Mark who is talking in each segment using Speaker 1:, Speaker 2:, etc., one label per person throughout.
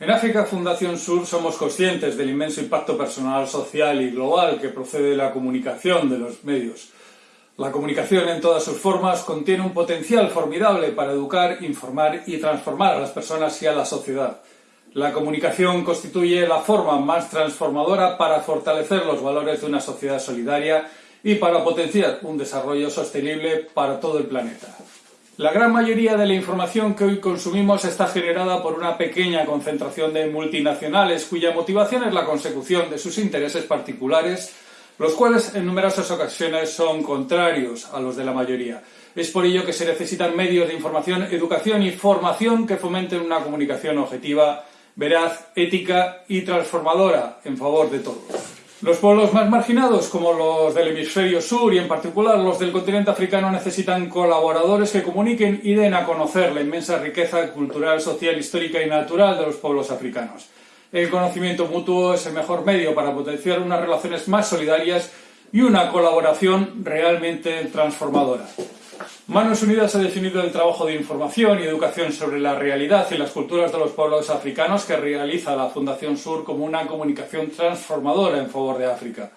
Speaker 1: En África Fundación Sur somos conscientes del inmenso impacto personal, social y global que procede de la comunicación de los medios. La comunicación en todas sus formas contiene un potencial formidable para educar, informar y transformar a las personas y a la sociedad. La comunicación constituye la forma más transformadora para fortalecer los valores de una sociedad solidaria y para potenciar un desarrollo sostenible para todo el planeta. La gran mayoría de la información que hoy consumimos está generada por una pequeña concentración de multinacionales cuya motivación es la consecución de sus intereses particulares, los cuales en numerosas ocasiones son contrarios a los de la mayoría. Es por ello que se necesitan medios de información, educación y formación que fomenten una comunicación objetiva, veraz, ética y transformadora en favor de todos. Los pueblos más marginados, como los del hemisferio sur y en particular los del continente africano, necesitan colaboradores que comuniquen y den a conocer la inmensa riqueza cultural, social, histórica y natural de los pueblos africanos. El conocimiento mutuo es el mejor medio para potenciar unas relaciones más solidarias y una colaboración realmente transformadora. Manos Unidas ha definido el trabajo de información y educación sobre la realidad y las culturas de los pueblos africanos que realiza la Fundación Sur como una comunicación transformadora en favor de África.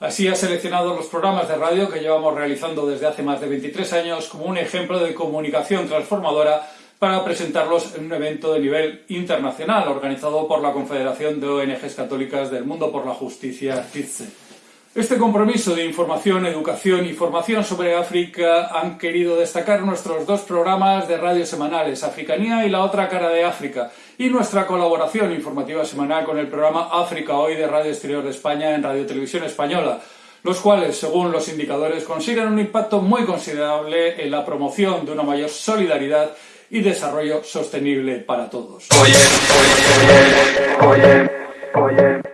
Speaker 1: Así ha seleccionado los programas de radio que llevamos realizando desde hace más de 23 años como un ejemplo de comunicación transformadora para presentarlos en un evento de nivel internacional organizado por la Confederación de ONGs Católicas del Mundo por la Justicia, CITSE. Este compromiso de información, educación y formación sobre África han querido destacar nuestros dos programas de radio semanales, Africanía y La Otra Cara de África, y nuestra colaboración informativa semanal con el programa África Hoy de Radio Exterior de España en Radio Televisión Española, los cuales, según los indicadores, consiguen un impacto muy considerable en la promoción de una mayor solidaridad y desarrollo sostenible para todos.